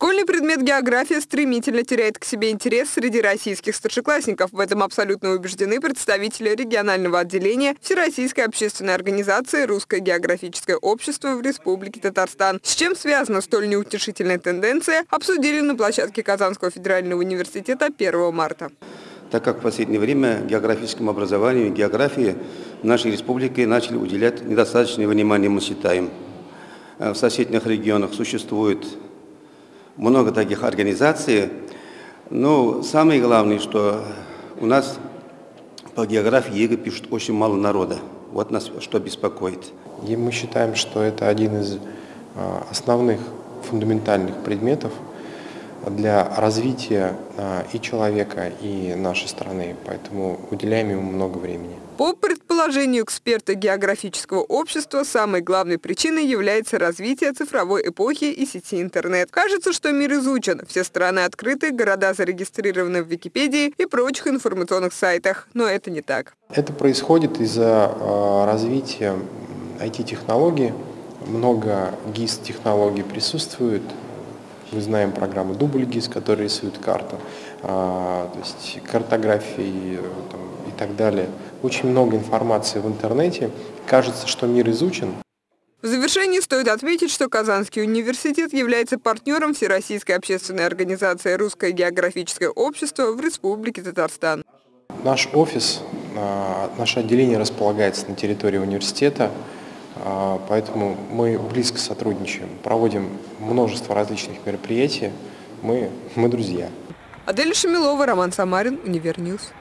Школьный предмет география стремительно теряет к себе интерес среди российских старшеклассников. В этом абсолютно убеждены представители регионального отделения Всероссийской общественной организации «Русское географическое общество» в Республике Татарстан. С чем связана столь неутешительная тенденция, обсудили на площадке Казанского федерального университета 1 марта так как в последнее время географическому образованию географии нашей республике начали уделять недостаточное внимание, мы считаем. В соседних регионах существует много таких организаций. Но самое главное, что у нас по географии ЕГЭ пишут очень мало народа. Вот нас что беспокоит. И мы считаем, что это один из а, основных фундаментальных предметов для развития а, и человека, и нашей страны. Поэтому уделяем ему много времени. По предположению эксперта географического общества, самой главной причиной является развитие цифровой эпохи и сети интернет. Кажется, что мир изучен, все страны открыты, города зарегистрированы в Википедии и прочих информационных сайтах. Но это не так. Это происходит из-за а, развития IT-технологий. Много ГИС-технологий присутствует, мы знаем программу Дубль ГИС, которая рисует карту, а, то есть картографии там, и так далее. Очень много информации в интернете. Кажется, что мир изучен. В завершении стоит отметить, что Казанский университет является партнером Всероссийской общественной организации «Русское географическое общество» в Республике Татарстан. Наш офис, а, наше отделение располагается на территории университета. А, поэтому мы близко сотрудничаем, проводим множество различных мероприятий. Мы, мы друзья. Адель Шамилова, Роман Самарин, Универньюз.